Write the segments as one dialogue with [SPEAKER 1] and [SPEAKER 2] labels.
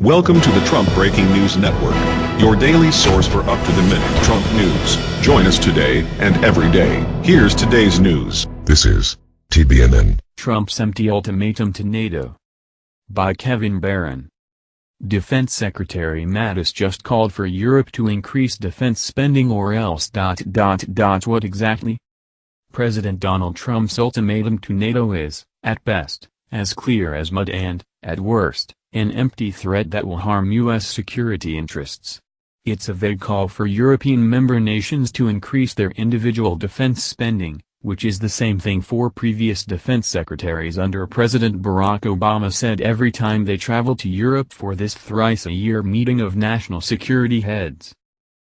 [SPEAKER 1] Welcome to the Trump Breaking News Network, your daily source for up-to-the-minute Trump news. Join us today and every day. Here's today's news.
[SPEAKER 2] This is TBNN.
[SPEAKER 3] Trump's empty ultimatum to NATO. By Kevin Baron. Defense Secretary Mattis just called for Europe to increase defense spending or else dot dot dot what exactly? President Donald Trump's ultimatum to NATO is, at best, as clear as mud and, at worst, an empty threat that will harm U.S. security interests. It's a vague call for European member nations to increase their individual defense spending, which is the same thing four previous defense secretaries under President Barack Obama said every time they traveled to Europe for this thrice-a-year meeting of national security heads.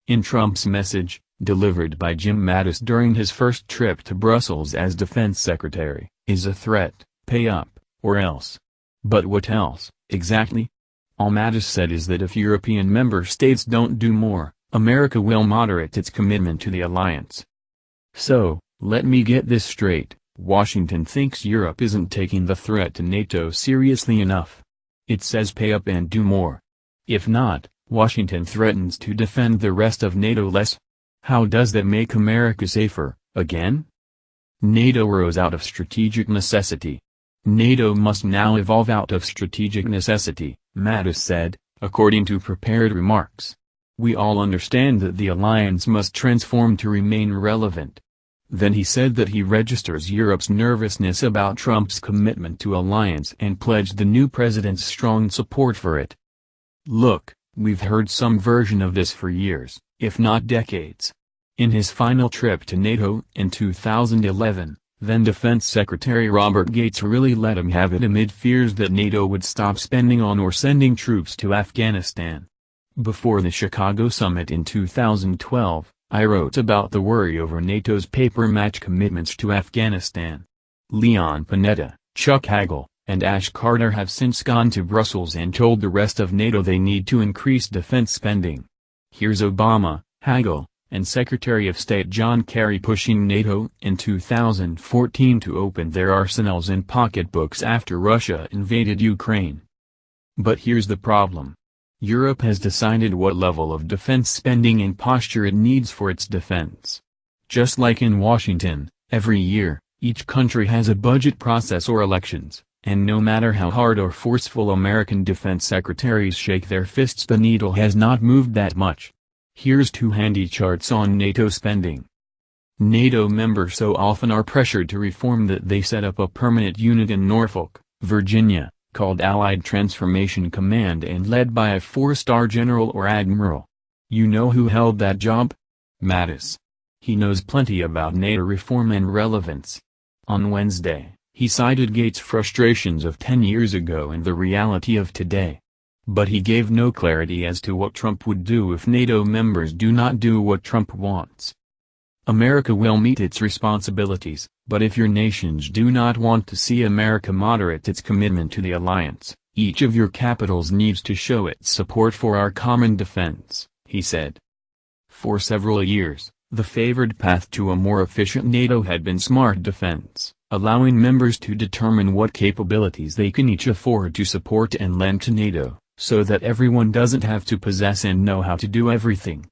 [SPEAKER 3] In Trump's message, delivered by Jim Mattis during his first trip to Brussels as defense secretary, is a threat, pay up, or else. But what else, exactly? All Mattis said is that if European member states don't do more, America will moderate its commitment to the alliance. So, let me get this straight, Washington thinks Europe isn't taking the threat to NATO seriously enough. It says pay up and do more. If not, Washington threatens to defend the rest of NATO less. How does that make America safer, again? NATO rose out of strategic necessity, NATO must now evolve out of strategic necessity, Mattis said, according to prepared remarks. We all understand that the alliance must transform to remain relevant. Then he said that he registers Europe's nervousness about Trump's commitment to alliance and pledged the new president's strong support for it. Look, we've heard some version of this for years, if not decades. In his final trip to NATO in 2011, then Defense Secretary Robert Gates really let him have it amid fears that NATO would stop spending on or sending troops to Afghanistan. Before the Chicago summit in 2012, I wrote about the worry over NATO's paper-match commitments to Afghanistan. Leon Panetta, Chuck Hagel, and Ash Carter have since gone to Brussels and told the rest of NATO they need to increase defense spending. Here's Obama, Hagel, and Secretary of State John Kerry pushing NATO in 2014 to open their arsenals and pocketbooks after Russia invaded Ukraine. But here's the problem. Europe has decided what level of defense spending and posture it needs for its defense. Just like in Washington, every year, each country has a budget process or elections, and no matter how hard or forceful American defense secretaries shake their fists the needle has not moved that much. Here's two handy charts on NATO spending. NATO members so often are pressured to reform that they set up a permanent unit in Norfolk, Virginia, called Allied Transformation Command and led by a four-star general or admiral. You know who held that job? Mattis. He knows plenty about NATO reform and relevance. On Wednesday, he cited Gates' frustrations of 10 years ago and the reality of today. But he gave no clarity as to what Trump would do if NATO members do not do what Trump wants. America will meet its responsibilities, but if your nations do not want to see America moderate its commitment to the alliance, each of your capitals needs to show its support for our common defense, he said. For several years, the favored path to a more efficient NATO had been smart defense, allowing members to determine what capabilities they can each afford to support and lend to NATO so that everyone doesn't have to possess and know how to do everything.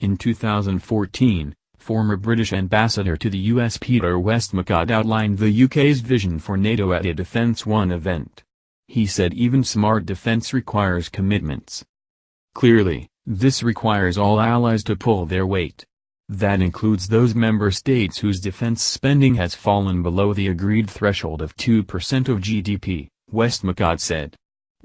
[SPEAKER 3] In 2014, former British ambassador to the US Peter Westmacott outlined the UK's vision for NATO at a Defense One event. He said even smart defence requires commitments. Clearly, this requires all allies to pull their weight. That includes those member states whose defense spending has fallen below the agreed threshold of 2% of GDP, Westmacott said.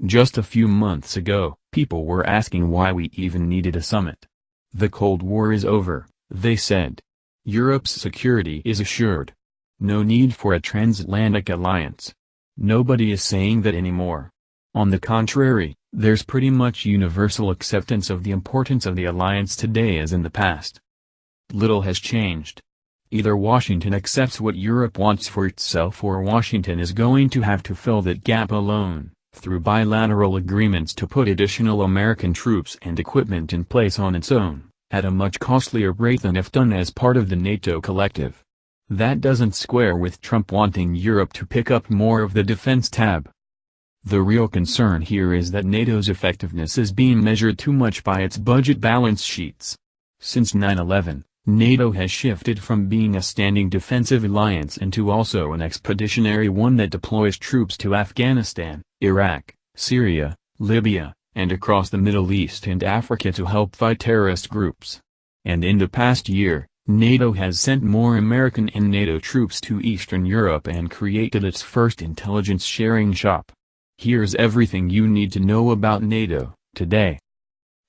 [SPEAKER 3] Just a few months ago, people were asking why we even needed a summit. The Cold War is over, they said. Europe's security is assured. No need for a transatlantic alliance. Nobody is saying that anymore. On the contrary, there's pretty much universal acceptance of the importance of the alliance today as in the past. Little has changed. Either Washington accepts what Europe wants for itself or Washington is going to have to fill that gap alone through bilateral agreements to put additional American troops and equipment in place on its own, at a much costlier rate than if done as part of the NATO collective. That doesn't square with Trump wanting Europe to pick up more of the defense tab. The real concern here is that NATO's effectiveness is being measured too much by its budget balance sheets. Since 9-11, NATO has shifted from being a standing defensive alliance into also an expeditionary one that deploys troops to Afghanistan, Iraq, Syria, Libya, and across the Middle East and Africa to help fight terrorist groups. And in the past year, NATO has sent more American and NATO troops to Eastern Europe and created its first intelligence sharing shop. Here's everything you need to know about NATO, today.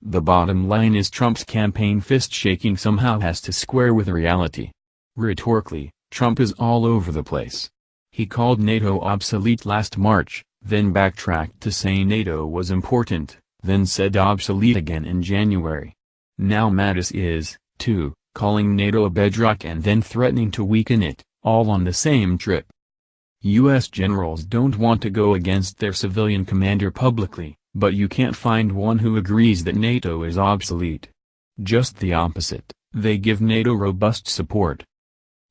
[SPEAKER 3] The bottom line is Trump's campaign fist-shaking somehow has to square with reality. Rhetorically, Trump is all over the place. He called NATO obsolete last March, then backtracked to say NATO was important, then said obsolete again in January. Now Mattis is, too, calling NATO a bedrock and then threatening to weaken it, all on the same trip. U.S. generals don't want to go against their civilian commander publicly, but you can't find one who agrees that NATO is obsolete. Just the opposite, they give NATO robust support.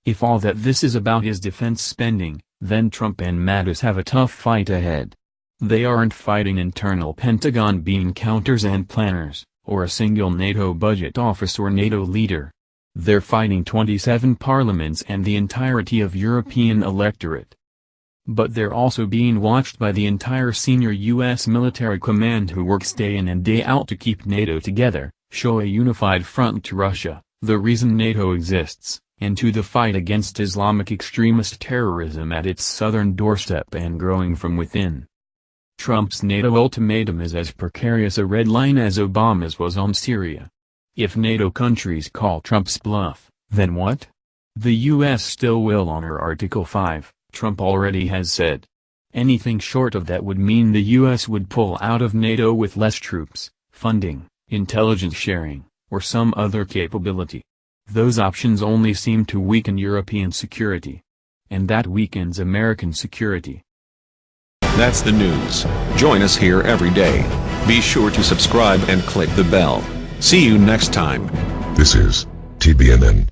[SPEAKER 3] If all that this is about is defense spending, then Trump and Mattis have a tough fight ahead. They aren't fighting internal Pentagon bean counters and planners, or a single NATO budget office or NATO leader. They're fighting 27 parliaments and the entirety of European electorate. But they're also being watched by the entire senior U.S. military command who works day in and day out to keep NATO together, show a unified front to Russia, the reason NATO exists, and to the fight against Islamic extremist terrorism at its southern doorstep and growing from within. Trump's NATO ultimatum is as precarious a red line as Obama's was on Syria. If NATO countries call Trump's bluff, then what? The U.S. still will honor Article 5. Trump already has said. Anything short of that would mean the U.S. would pull out of NATO with less troops, funding, intelligence sharing, or some other capability. Those options only seem to weaken European security. And that weakens American security.
[SPEAKER 1] That's the news. Join us here every day. Be sure to subscribe and click the bell. See you next time.
[SPEAKER 2] This is TBNN.